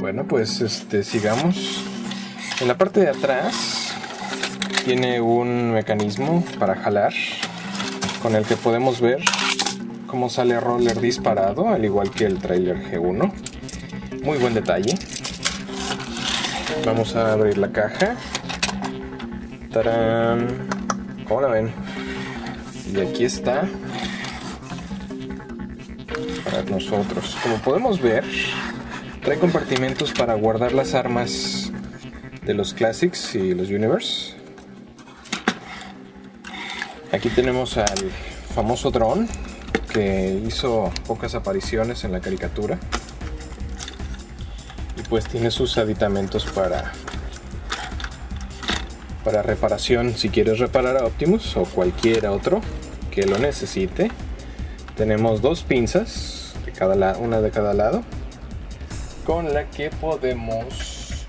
Bueno, pues este, sigamos. En la parte de atrás tiene un mecanismo para jalar con el que podemos ver cómo sale roller disparado, al igual que el trailer G1. Muy buen detalle. Vamos a abrir la caja. ¡Tarán! ¿Cómo la ven? Y aquí está. Para nosotros. Como podemos ver, trae compartimentos para guardar las armas de los Classics y los Universe. Aquí tenemos al famoso drone que hizo pocas apariciones en la caricatura. Y pues tiene sus aditamentos para para reparación. Si quieres reparar a Optimus o cualquier otro que lo necesite tenemos dos pinzas de cada una de cada lado con la que podemos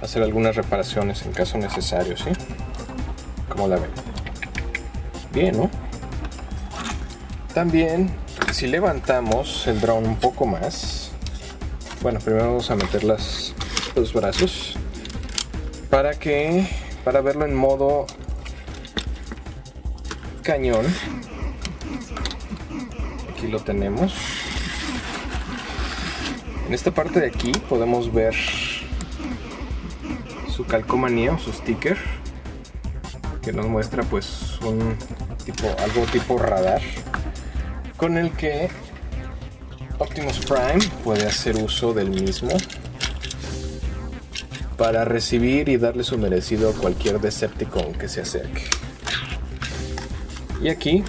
hacer algunas reparaciones en caso necesario ¿sí? como la ven bien ¿no? también si levantamos el drone un poco más bueno primero vamos a meter las, los brazos para que para verlo en modo cañón aquí lo tenemos en esta parte de aquí podemos ver su calcomanía o su sticker que nos muestra pues un tipo algo tipo radar con el que Optimus Prime puede hacer uso del mismo para recibir y darle su merecido a cualquier Decepticon que se acerque. Y aquí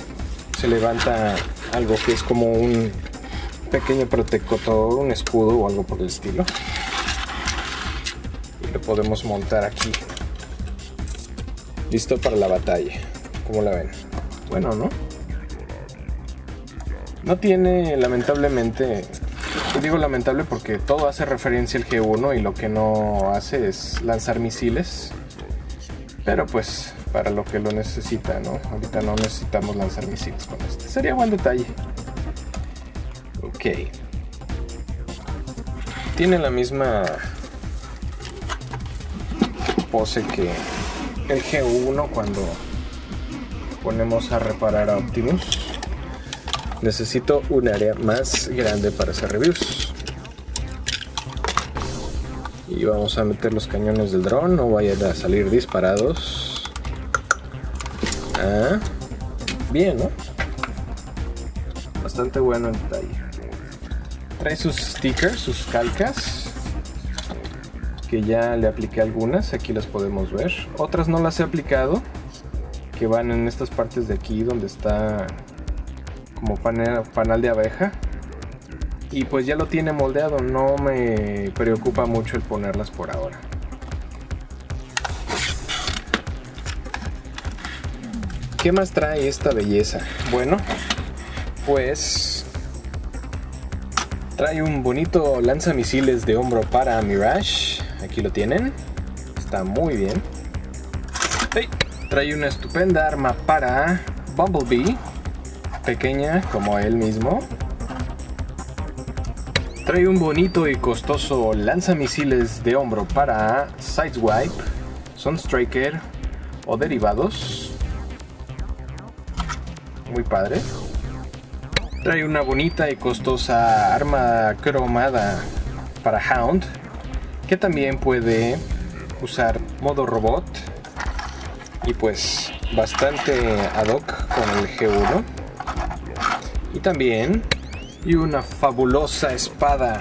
se levanta algo que es como un pequeño protector, un escudo o algo por el estilo. Lo podemos montar aquí. Listo para la batalla. como la ven? Bueno, ¿no? No tiene, lamentablemente, digo lamentable porque todo hace referencia al G1 y lo que no hace es lanzar misiles. Pero pues, para lo que lo necesita, ¿no? Ahorita no necesitamos lanzar misiles con este. Sería buen detalle. Ok. Tiene la misma pose que el G1 cuando ponemos a reparar a Optimus necesito un área más grande para hacer reviews y vamos a meter los cañones del dron no vayan a salir disparados ah, bien ¿no? bastante bueno el detalle trae sus stickers, sus calcas que ya le apliqué algunas, aquí las podemos ver. Otras no las he aplicado que van en estas partes de aquí donde está como panel, panal de abeja. Y pues ya lo tiene moldeado no me preocupa mucho el ponerlas por ahora. ¿qué más trae esta belleza? bueno pues trae un bonito lanzamisiles de hombro para Mirage aquí lo tienen está muy bien trae una estupenda arma para Bumblebee pequeña como él mismo. Trae un bonito y costoso lanzamisiles de hombro para Sideswipe, Sunstriker o derivados. Muy padre. Trae una bonita y costosa arma cromada para Hound, que también puede usar modo robot y pues bastante ad hoc con el G1 y también y una fabulosa espada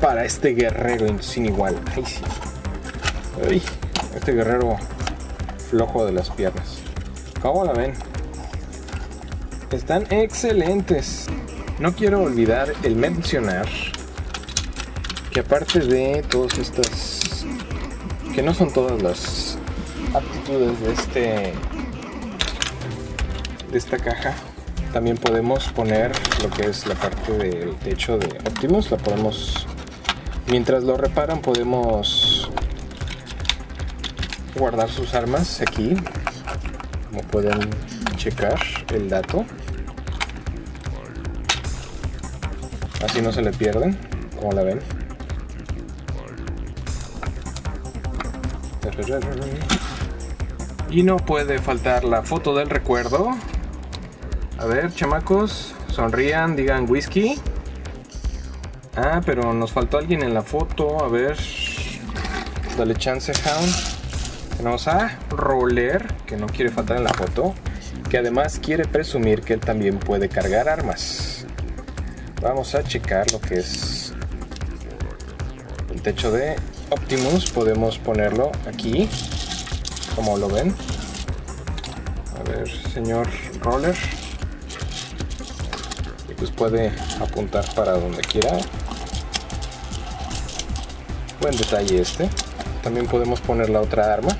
para este guerrero sin igual. este guerrero flojo de las piernas. ¿Cómo la ven? Están excelentes. No quiero olvidar el mencionar que aparte de todas estas, que no son todas las aptitudes de este, de esta caja, también podemos poner lo que es la parte del techo de Optimus la podemos mientras lo reparan podemos guardar sus armas aquí como pueden checar el dato así no se le pierden como la ven. Y no puede faltar la foto del recuerdo. A ver, chamacos, sonrían, digan whisky. Ah, pero nos faltó alguien en la foto. A ver. Dale chance, Hound. Tenemos a Roller, que no quiere faltar en la foto. Que además quiere presumir que él también puede cargar armas. Vamos a checar lo que es el techo de Optimus. Podemos ponerlo aquí, como lo ven. A ver, señor Roller. Y pues puede apuntar para donde quiera. Buen detalle este. También podemos poner la otra arma.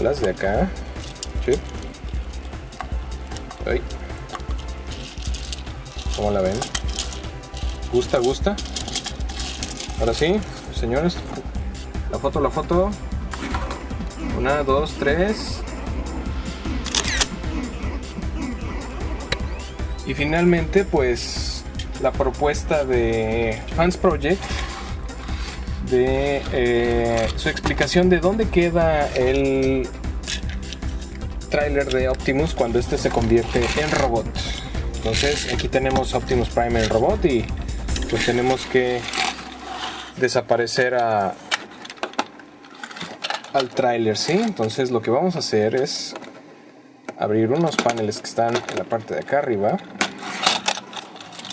Alas de acá. Sí. ¿Cómo la ven? ¿Gusta, gusta? Ahora sí, señores. La foto, la foto. Una, dos, tres. Y finalmente, pues, la propuesta de Fans Project de eh, su explicación de dónde queda el tráiler de Optimus cuando este se convierte en robot. Entonces aquí tenemos Optimus Prime en robot y pues tenemos que desaparecer al tráiler, ¿sí? Entonces lo que vamos a hacer es abrir unos paneles que están en la parte de acá arriba.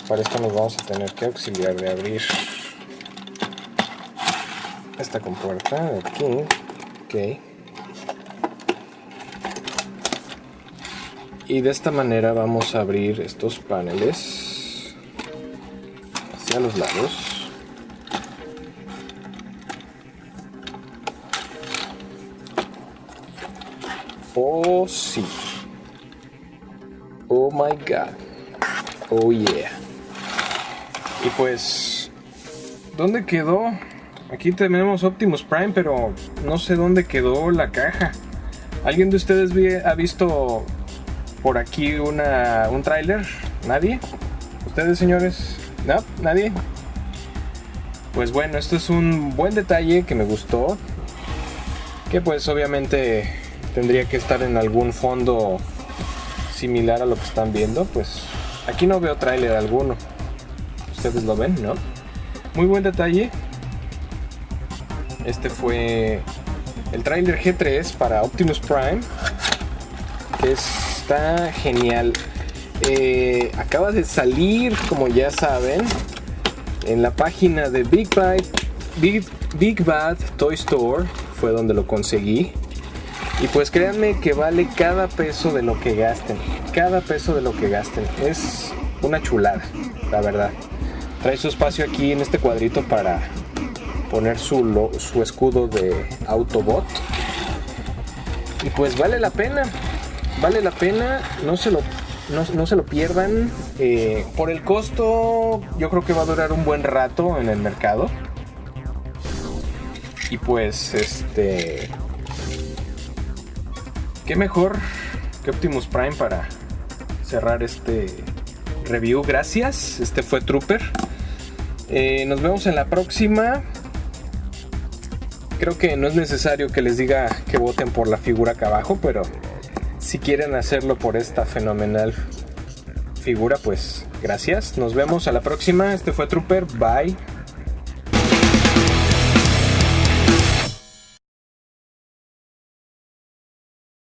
Para esto nos vamos a tener que auxiliar de abrir esta compuerta aquí. Ok. Y de esta manera vamos a abrir estos paneles hacia los lados. Oh, sí. Oh my god. Oh yeah. Y pues, ¿dónde quedó? Aquí tenemos Optimus Prime, pero no sé dónde quedó la caja. ¿Alguien de ustedes ha visto por aquí una, un tráiler? ¿Nadie? ¿Ustedes, señores? ¿No? ¿Nadie? Pues bueno, esto es un buen detalle que me gustó. Que pues obviamente tendría que estar en algún fondo similar a lo que están viendo. Pues aquí no veo tráiler alguno. Ustedes lo ven, ¿no? Muy buen detalle. Este fue el tráiler G3 para Optimus Prime. Que está genial. Eh, acaba de salir, como ya saben, en la página de Big Bad, Big, Bad Toy Store. Fue donde lo conseguí. Y pues créanme que vale cada peso de lo que gasten. Cada peso de lo que gasten. Es una chulada, la verdad. Trae su espacio aquí en este cuadrito para poner su, su escudo de Autobot. Y pues vale la pena, vale la pena, no se lo, no, se lo pierdan. Eh, por el costo, yo creo que va a durar un buen rato en el mercado. Y pues, este. Qué mejor que Optimus Prime para cerrar este review. Gracias. Este fue Trooper. Eh, nos vemos en la próxima. Creo que no es necesario que les diga que voten por la figura acá abajo, pero si quieren hacerlo por esta fenomenal figura, pues gracias. Nos vemos a la próxima. Este fue Trooper. Bye.